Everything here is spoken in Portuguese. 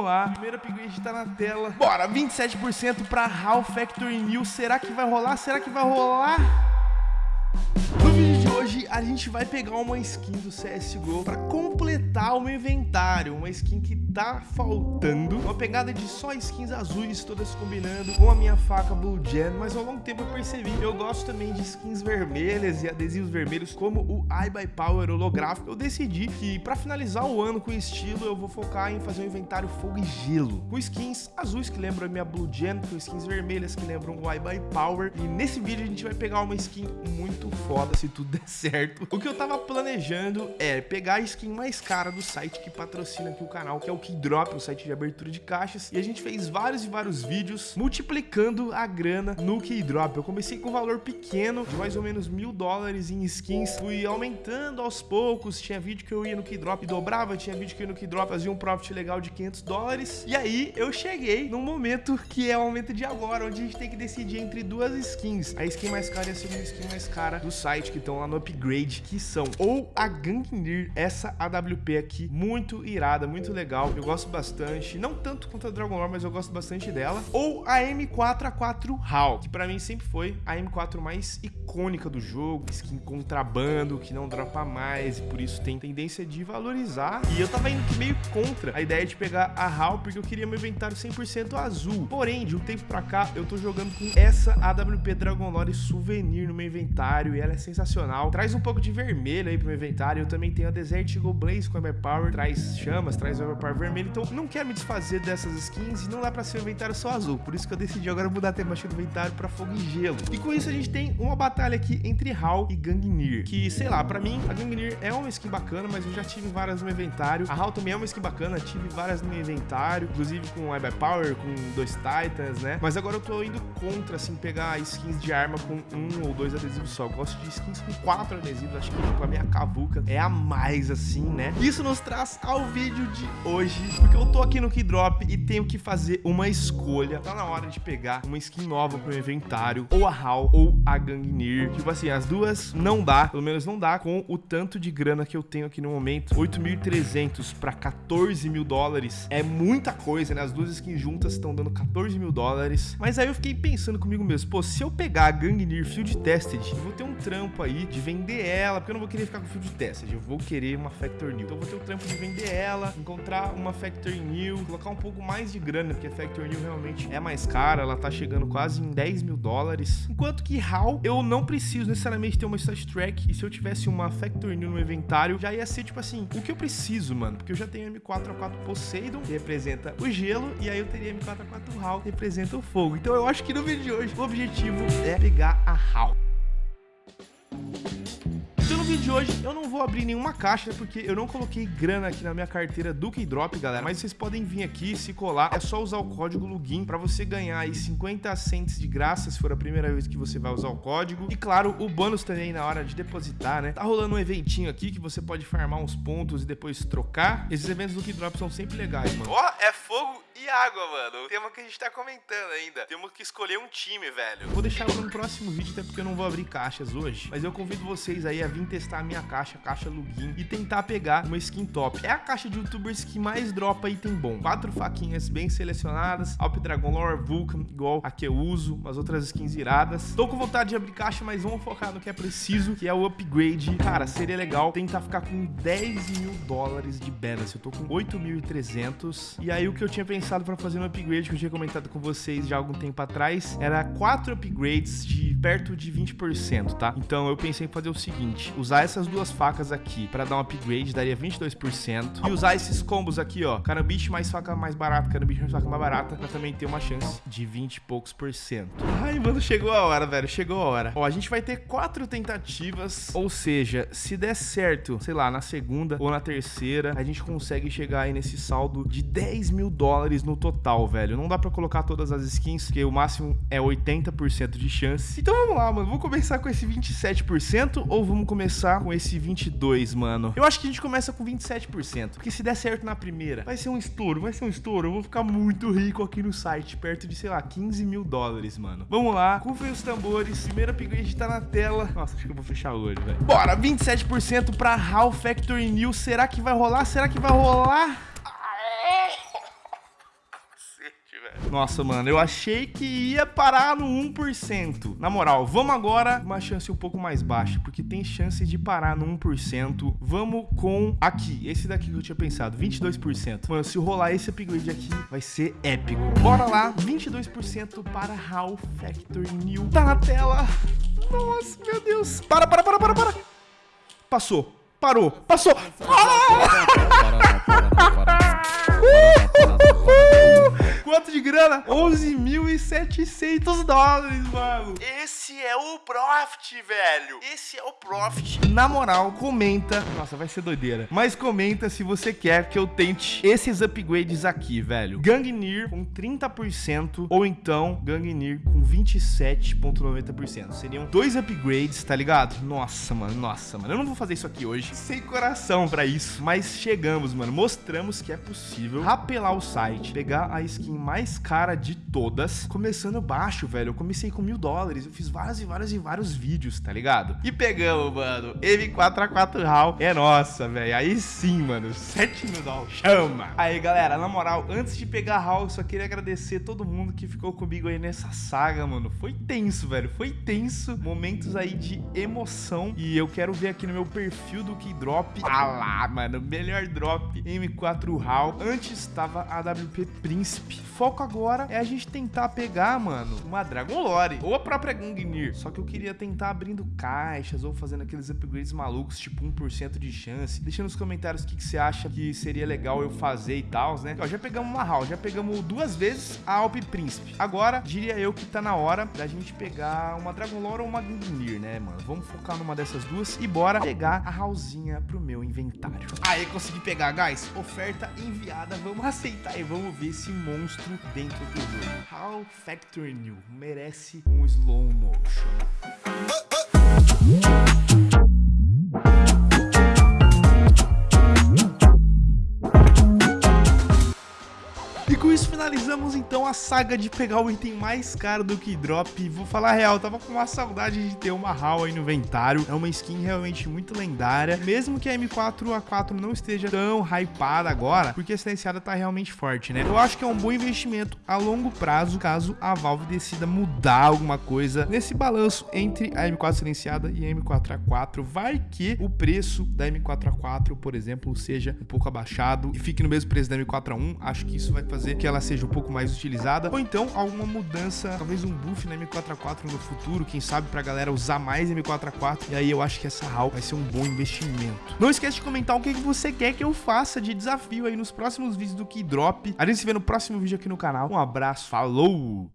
vamos lá. Primeiro upgrade tá na tela. Bora, 27% pra HAL Factory New. Será que vai rolar? Será que vai rolar? Hoje a gente vai pegar uma skin do CSGO para completar o meu inventário, uma skin que tá faltando, uma pegada de só skins azuis, todas combinando com a minha faca Blue Gen, mas ao longo tempo eu percebi, eu gosto também de skins vermelhas e adesivos vermelhos, como o iBuy Power holográfico, eu decidi que para finalizar o ano com estilo, eu vou focar em fazer um inventário fogo e gelo, com skins azuis que lembram a minha Blue Gen, com skins vermelhas que lembram o iBuy Power, e nesse vídeo a gente vai pegar uma skin muito foda se tudo der certo. O que eu tava planejando é pegar a skin mais cara do site que patrocina aqui o canal, que é o Keydrop, o site de abertura de caixas. E a gente fez vários e vários vídeos multiplicando a grana no Keydrop. Eu comecei com um valor pequeno, de mais ou menos mil dólares em skins. Fui aumentando aos poucos. Tinha vídeo que eu ia no Keydrop e dobrava, tinha vídeo que eu ia no Keydrop fazia um profit legal de 500 dólares. E aí eu cheguei num momento que é o momento de agora, onde a gente tem que decidir entre duas skins. A skin mais cara e a segunda skin mais cara do site que estão lá no upgrade, que são. Ou a Gangnir, essa AWP aqui, muito irada, muito legal, eu gosto bastante, não tanto quanto a Dragon Lore, mas eu gosto bastante dela, ou a M4A4 HAL, que pra mim sempre foi a M4 mais icônica do jogo, skin contrabando, que não dropa mais, e por isso tem tendência de valorizar, e eu tava indo meio contra a ideia de pegar a HAL, porque eu queria meu inventário 100% azul, porém, de um tempo pra cá, eu tô jogando com essa AWP Dragon Lore Souvenir no meu inventário, e ela é sensacional. Traz um pouco de vermelho aí pro meu inventário. Eu também tenho a Desert Eagle Blaze com Power, traz chamas, traz Power vermelho. Então não quero me desfazer dessas skins e não dá pra ser um inventário só azul. Por isso que eu decidi agora mudar a temática do inventário pra fogo e gelo. E com isso a gente tem uma batalha aqui entre HAL e Gangnir. Que, sei lá, pra mim, a Gangnir é uma skin bacana, mas eu já tive várias no meu inventário. A HAL também é uma skin bacana, tive várias no meu inventário, inclusive com a Power, com dois Titans, né? Mas agora eu tô indo contra, assim, pegar skins de arma com um ou dois adesivos só. Eu gosto de skins com quatro adesivos, acho que tipo, a minha cavuca é a mais assim, né? Isso nos traz ao vídeo de hoje, porque eu tô aqui no Keydrop e tenho que fazer uma escolha. Tá na hora de pegar uma skin nova pro meu inventário, ou a HAL ou a Gangnir. Tipo assim, as duas não dá, pelo menos não dá com o tanto de grana que eu tenho aqui no momento. 8.300 para 14 mil dólares é muita coisa, né? As duas skins juntas estão dando 14 mil dólares. Mas aí eu fiquei pensando comigo mesmo, pô, se eu pegar a Gangnir Field Tested, eu vou ter um trampo aí de vender ela, porque eu não vou querer ficar com Field Tested, eu vou querer uma Factor New. Então eu vou ter o trampo de vender ela, encontrar uma Factor New, colocar um pouco mais de grana, porque a Factor New realmente é mais cara, ela tá chegando quase em 10 mil dólares. Enquanto que HAL, eu não preciso necessariamente ter uma Stat Track, e se eu tivesse uma Factor New no inventário, já ia ser tipo assim, o que eu preciso, mano, porque eu já tenho M4A4 Poseidon, que representa o gelo, e aí eu teria M4A4 HAL, que representa o fogo. Então eu acho que no vídeo de hoje, o objetivo é pegar a HAL. De hoje eu não vou abrir nenhuma caixa porque eu não coloquei grana aqui na minha carteira do Keydrop, galera. Mas vocês podem vir aqui, se colar, é só usar o código LUGIN para você ganhar aí 50 cents de graça se for a primeira vez que você vai usar o código. E claro, o bônus também na hora de depositar, né? Tá rolando um eventinho aqui que você pode farmar uns pontos e depois trocar. Esses eventos do Keydrop são sempre legais, mano. Ó, oh, é fogo e água, mano. O tema que a gente tá comentando ainda. Temos que escolher um time, velho. Vou deixar para no próximo vídeo, até porque eu não vou abrir caixas hoje. Mas eu convido vocês aí a vir testar a minha caixa, a caixa Lugin, e tentar pegar uma skin top. É a caixa de youtubers que mais dropa item bom. Quatro faquinhas bem selecionadas, Alp Dragon Lore, Vulcan, igual a que eu uso, umas outras skins iradas. Tô com vontade de abrir caixa, mas vamos focar no que é preciso, que é o upgrade. Cara, seria legal tentar ficar com 10 mil dólares de balance. Eu tô com 8.300. E aí o que eu tinha pensado para fazer no upgrade, que eu tinha comentado com vocês já algum tempo atrás, era quatro upgrades de perto de 20%, tá? Então eu pensei em fazer o seguinte, usar essas duas facas aqui para dar um upgrade, daria 22%. E usar esses combos aqui, ó, carambite mais faca mais barata, carambite mais faca mais barata, pra também ter uma chance de 20 e poucos por cento. Ai, mano, chegou a hora, velho, chegou a hora. Ó, a gente vai ter quatro tentativas, ou seja, se der certo, sei lá, na segunda ou na terceira, a gente consegue chegar aí nesse saldo de 10 mil dólares no total, velho. Não dá pra colocar todas as skins, porque o máximo é 80% de chance. Então vamos lá, mano, vamos começar com esse 27% ou vamos começar com esse 22, mano? Eu acho que a gente começa com 27%, porque se der certo na primeira, vai ser um estouro, vai ser um estouro. Eu vou ficar muito rico aqui no site, perto de, sei lá, 15 mil dólares, mano. Vamos lá, rufem os tambores, primeiro upgrade tá na tela. Nossa, acho que eu vou fechar olho, velho. Bora, 27% pra HAL Factory New. Será que vai rolar? Será que vai rolar? Nossa, mano, eu achei que ia parar no 1%. Na moral, vamos agora uma chance um pouco mais baixa, porque tem chance de parar no 1%. Vamos com aqui, esse daqui que eu tinha pensado, 22%. Mano, se rolar esse upgrade aqui, vai ser épico. Bora lá, 22% para HAL Factory New. Tá na tela. Nossa, meu Deus. Para, para, para, para, para. Passou. Parou. Passou. Ah! Quanto de grana? 11.700 dólares, mano. Esse é o profit, velho. Esse é o profit. Na moral, comenta. Nossa, vai ser doideira. Mas comenta se você quer que eu tente esses upgrades aqui, velho. Gangnir com 30% ou então Gangnir com 27,90%. Seriam dois upgrades, tá ligado? Nossa, mano, nossa, mano. Eu não vou fazer isso aqui hoje. Sem coração pra isso. Mas chegamos, mano. Mostramos que é possível rapelar o site, pegar a skin mais cara de todas, começando baixo, velho. Eu comecei com mil dólares, eu fiz vários e vários e vários vídeos, tá ligado? E pegamos, mano, M4A4 HAL é nossa, velho. Aí sim, mano, 7 mil dólares, chama! Aí, galera, na moral, antes de pegar HAL, eu só queria agradecer todo mundo que ficou comigo aí nessa saga, mano. Foi tenso, velho, foi tenso. Momentos aí de emoção. E eu quero ver aqui no meu perfil do Keydrop. Ah lá, mano, melhor drop M4 HAL. Antes estava a WP Príncipe. Foco agora é a gente tentar pegar, mano, uma Dragon Lore ou a própria Gangnir. Só que eu queria tentar abrindo caixas ou fazendo aqueles upgrades malucos, tipo 1% de chance. Deixa nos comentários o que, que você acha que seria legal eu fazer e tal, né? Ó, já pegamos uma HAL, já pegamos duas vezes a Alp Príncipe. Agora, diria eu que tá na hora da gente pegar uma Dragon Lore ou uma Gangnir, né, mano? Vamos focar numa dessas duas e bora pegar a HALzinha pro meu inventário. Aí, consegui pegar, guys. Oferta enviada. Vamos aceitar e vamos ver esse monstro dentro do jogo. How Factory New merece um slow motion. Isso finalizamos então a saga de pegar o item mais caro do que drop. Vou falar a real, tava com uma saudade de ter uma HAL aí no inventário. É uma skin realmente muito lendária, mesmo que a M4A4 não esteja tão hypada agora, porque a silenciada tá realmente forte, né? Eu acho que é um bom investimento a longo prazo, caso a Valve decida mudar alguma coisa nesse balanço entre a M4 silenciada e a M4A4. Vai que o preço da M4A4, por exemplo, seja um pouco abaixado e fique no mesmo preço da M4A1. Acho que isso vai fazer que ela seja um pouco mais utilizada, ou então alguma mudança, talvez um buff na M4A4 no futuro, quem sabe pra galera usar mais M4A4, e aí eu acho que essa HAL vai ser um bom investimento. Não esquece de comentar o que você quer que eu faça de desafio aí nos próximos vídeos do Keydrop. A gente se vê no próximo vídeo aqui no canal. Um abraço, falou!